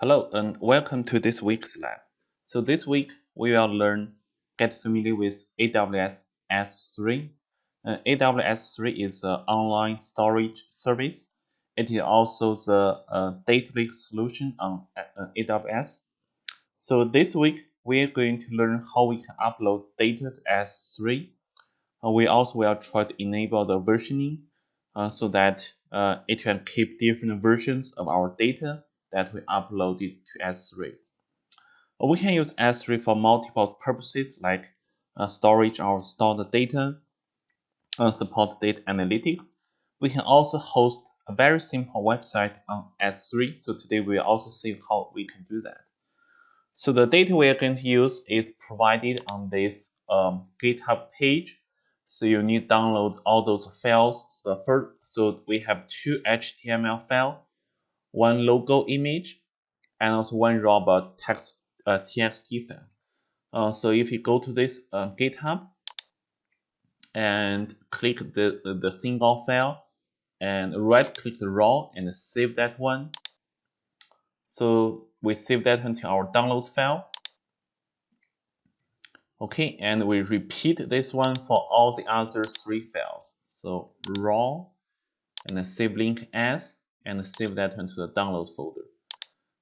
Hello and welcome to this week's lab. So this week we will learn get familiar with AWS S3. Uh, AWS S3 is an online storage service. It is also the uh, data lake solution on uh, AWS. So this week we are going to learn how we can upload data to S3. Uh, we also will try to enable the versioning uh, so that uh, it can keep different versions of our data that we uploaded to S3. Uh, we can use S3 for multiple purposes like uh, storage or store the data, uh, support data analytics. We can also host a very simple website on S3. So today we will also see how we can do that. So the data we are going to use is provided on this um, GitHub page. So you need to download all those files. So first, so we have two HTML file one logo image, and also one raw text uh, txt file. Uh, so if you go to this uh, GitHub and click the, the single file and right click the raw and save that one. So we save that into our downloads file. Okay, and we repeat this one for all the other three files. So raw and save link as and save that into the downloads folder.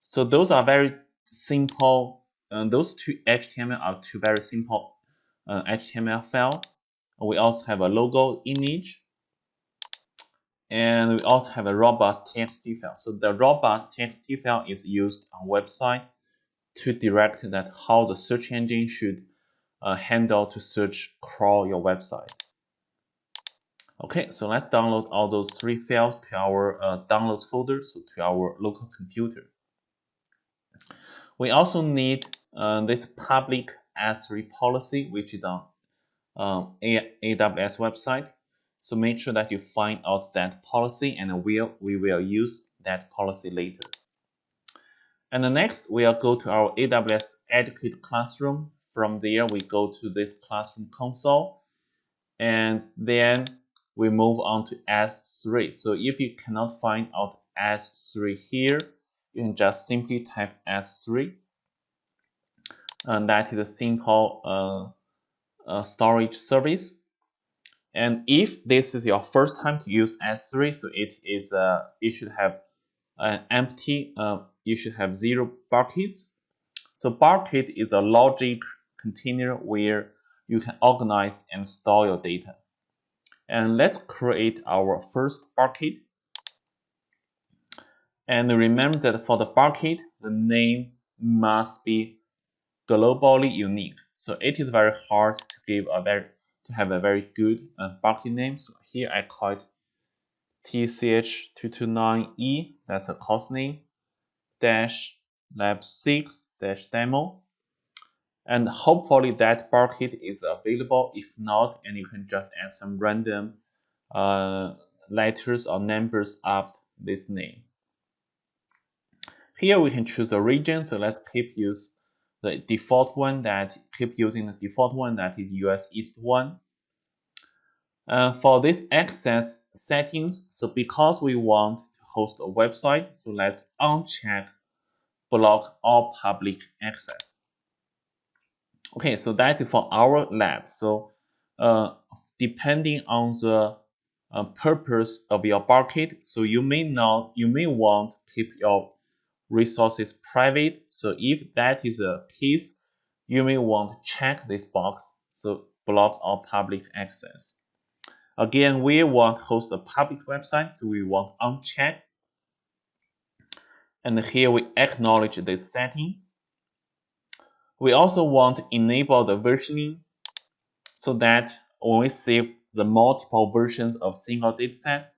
So those are very simple. Uh, those two HTML are two very simple uh, HTML file. We also have a logo image, and we also have a robots TXT file. So the robots TXT file is used on website to direct that how the search engine should uh, handle to search crawl your website. Okay, so let's download all those three files to our uh, downloads folder, so to our local computer. We also need uh, this public S3 policy, which is on um, AWS website. So make sure that you find out that policy and we'll, we will use that policy later. And the next, we'll go to our AWS Educate Classroom. From there, we go to this Classroom console. And then we move on to S3. So if you cannot find out S3 here, you can just simply type S3. And that is a simple uh, uh, storage service. And if this is your first time to use S3, so it is uh, you should have an empty, uh, you should have zero buckets. So bucket is a logic container where you can organize and store your data. And let's create our first bucket. And remember that for the bucket, the name must be globally unique. So it is very hard to give a very to have a very good uh, bucket name. So here I call it TCH229E, that's a course name, dash lab 6 dash demo and hopefully that bucket is available. If not, and you can just add some random uh, letters or numbers after this name. Here we can choose a region, so let's keep use the default one that keep using the default one that is US East one. Uh, for this access settings, so because we want to host a website, so let's uncheck block all public access. Okay, so that is for our lab. So uh, depending on the uh, purpose of your bucket, so you may not, you may want to keep your resources private. So if that is a case, you may want to check this box, so block all public access. Again, we want to host a public website, so we want uncheck. And here we acknowledge this setting. We also want to enable the versioning so that when we save the multiple versions of single dataset,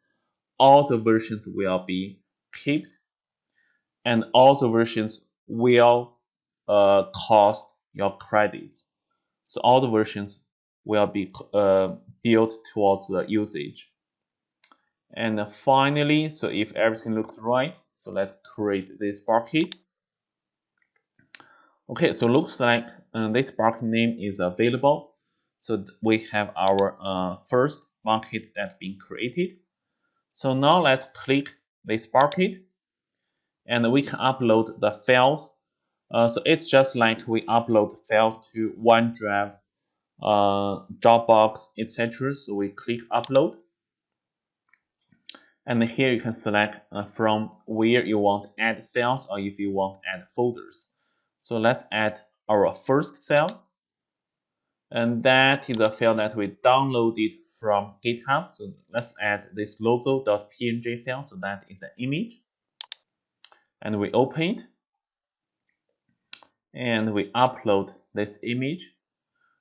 all the versions will be kept and all the versions will uh, cost your credits. So all the versions will be uh, built towards the usage. And finally, so if everything looks right, so let's create this bucket. Okay, so looks like uh, this bucket name is available. So we have our uh, first bucket that's been created. So now let's click this bucket. and we can upload the files. Uh, so it's just like we upload files to OneDrive, uh, Dropbox, etc. So we click upload. And here you can select uh, from where you want to add files or if you want to add folders. So let's add our first file. And that is a file that we downloaded from GitHub. So let's add this logo.png file. So that is an image. And we open it. And we upload this image.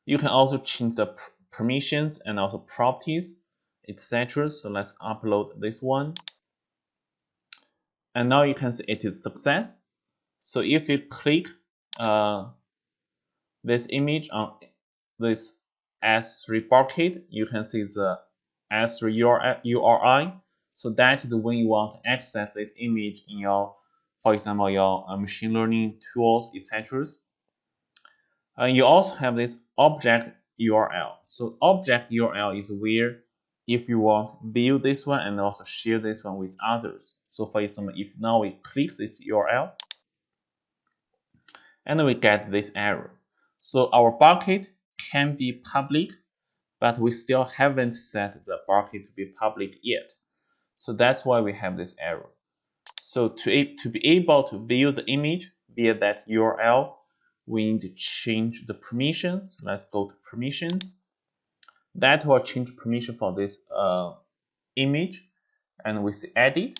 You can also change the permissions and also properties, etc. So let's upload this one. And now you can see it is success. So if you click uh, this image on this S3 bucket, you can see the S3 URI. So that is when you want to access this image in your, for example, your uh, machine learning tools, etc. Uh, you also have this object URL. So object URL is where if you want view this one and also share this one with others. So for example, if now we click this URL and we get this error. So our bucket can be public, but we still haven't set the bucket to be public yet. So that's why we have this error. So to, to be able to view the image via that URL, we need to change the permissions. Let's go to permissions. That will change permission for this uh, image. And we say edit.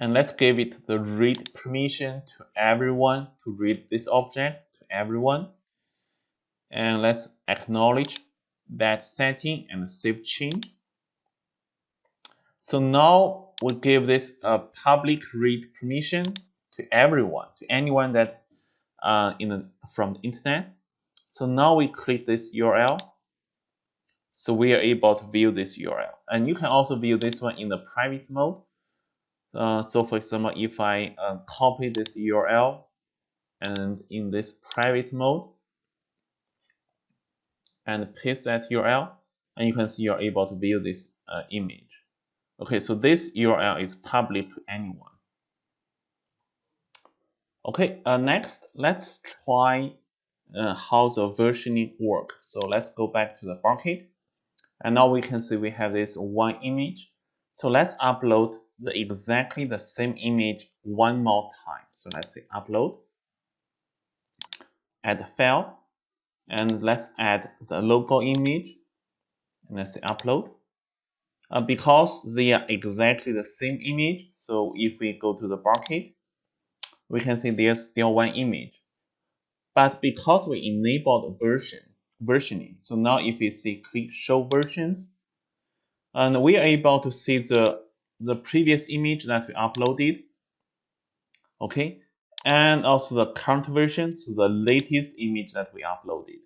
And let's give it the read permission to everyone to read this object to everyone and let's acknowledge that setting and save change. So now we give this a public read permission to everyone, to anyone that uh, in the, from the internet. So now we click this URL. So we are able to view this URL. And you can also view this one in the private mode. Uh, so for example, if I uh, copy this URL and in this private mode, and paste that URL, and you can see you're able to view this uh, image. Okay, so this URL is public to anyone. Okay, uh, next, let's try uh, how the versioning works. So let's go back to the bucket. And now we can see we have this one image. So let's upload the exactly the same image one more time. So let's say upload, add file, and let's add the local image. And let's say upload. Uh, because they are exactly the same image so if we go to the bucket we can see there's still one image. But because we enabled version versioning so now if we see click show versions and we are able to see the the previous image that we uploaded okay and also the current version, so the latest image that we uploaded.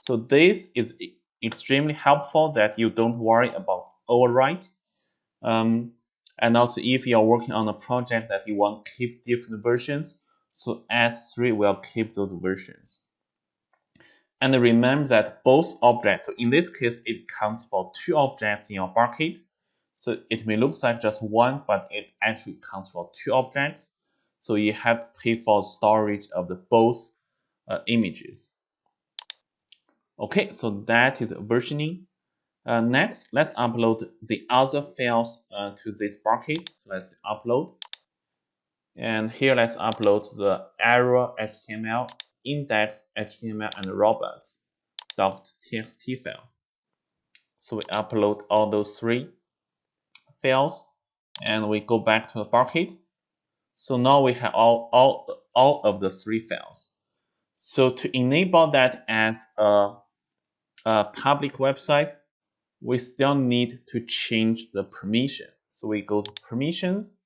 So this is extremely helpful that you don't worry about overwrite. Um, and also if you're working on a project that you want to keep different versions, so S3 will keep those versions. And remember that both objects, so in this case, it counts for two objects in your bucket. So it may look like just one, but it actually counts for two objects. So you have to pay for storage of the both uh, images. Okay, so that is versioning. Uh, next, let's upload the other files uh, to this bucket. So let's upload. And here, let's upload the error HTML, index HTML, and robots.txt file. So we upload all those three files, and we go back to the bucket. So now we have all, all, all of the three files. So to enable that as a, a public website, we still need to change the permission. So we go to permissions.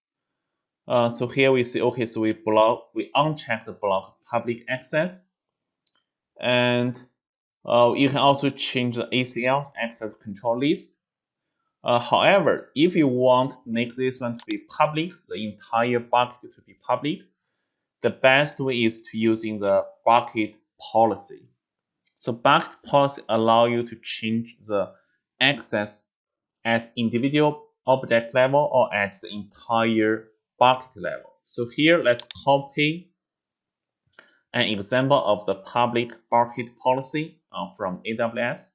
Uh, so here we see, okay, so we block, we uncheck the block public access. And uh, you can also change the ACL access control list. Uh, however, if you want make this one to be public, the entire bucket to be public, the best way is to using the bucket policy. So bucket policy allow you to change the access at individual object level or at the entire bucket level. So here, let's copy an example of the public bucket policy uh, from AWS.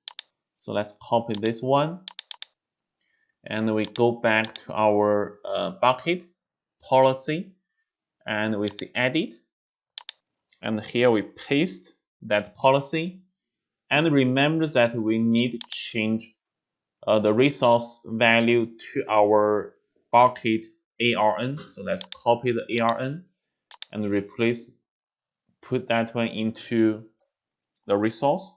So let's copy this one. And we go back to our uh, bucket policy and we see edit. And here we paste that policy. And remember that we need to change uh, the resource value to our bucket ARN. So let's copy the ARN and replace, put that one into the resource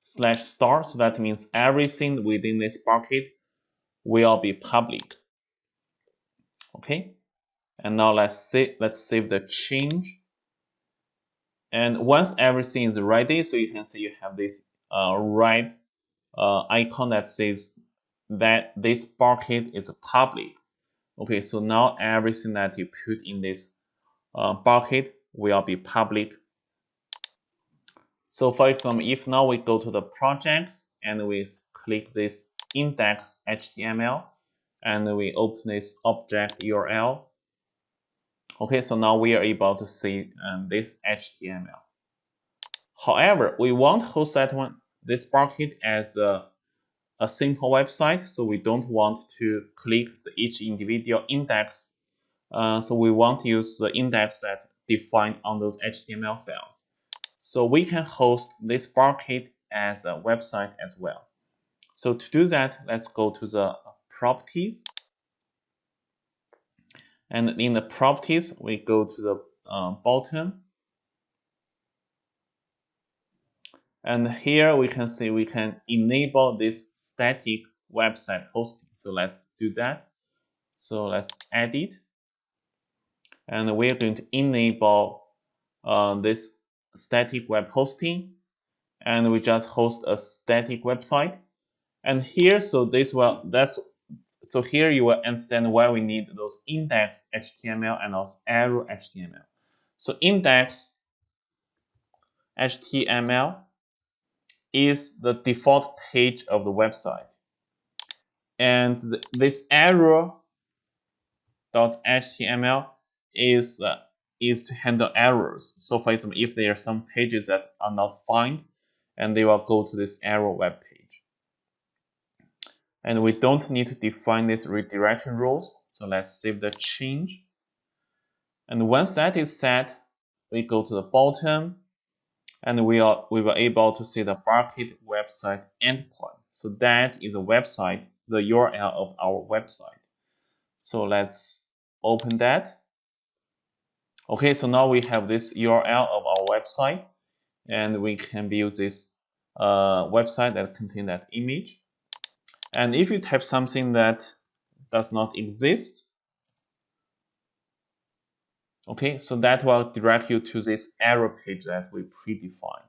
slash star. So that means everything within this bucket will be public. Okay. And now let's save, let's save the change. And once everything is ready, so you can see you have this uh, red uh, icon that says that this bucket is public. Okay, so now everything that you put in this uh, bucket will be public. So for example, if now we go to the projects and we click this index HTML and we open this object URL. Okay, so now we are able to see um, this HTML. However, we want to host that one, this bucket as a a simple website, so we don't want to click each individual index. Uh, so we want to use the index that defined on those HTML files. So we can host this bucket as a website as well. So to do that, let's go to the properties. And in the properties, we go to the uh, bottom And here we can see we can enable this static website hosting. So let's do that. So let's edit. And we're going to enable uh, this static web hosting. And we just host a static website. And here, so this will, that's, so here you will understand why we need those index HTML and also error HTML. So index HTML is the default page of the website. And th this error.html is uh, is to handle errors. So for example, if there are some pages that are not found, and they will go to this error web page. And we don't need to define these redirection rules. So let's save the change. And once that is set, we go to the bottom and we are we were able to see the bucket website endpoint. So that is a website, the URL of our website. So let's open that. Okay, so now we have this URL of our website, and we can build this uh, website that contain that image. And if you type something that does not exist, Okay, so that will direct you to this error page that we predefined.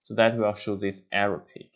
So that will show this error page.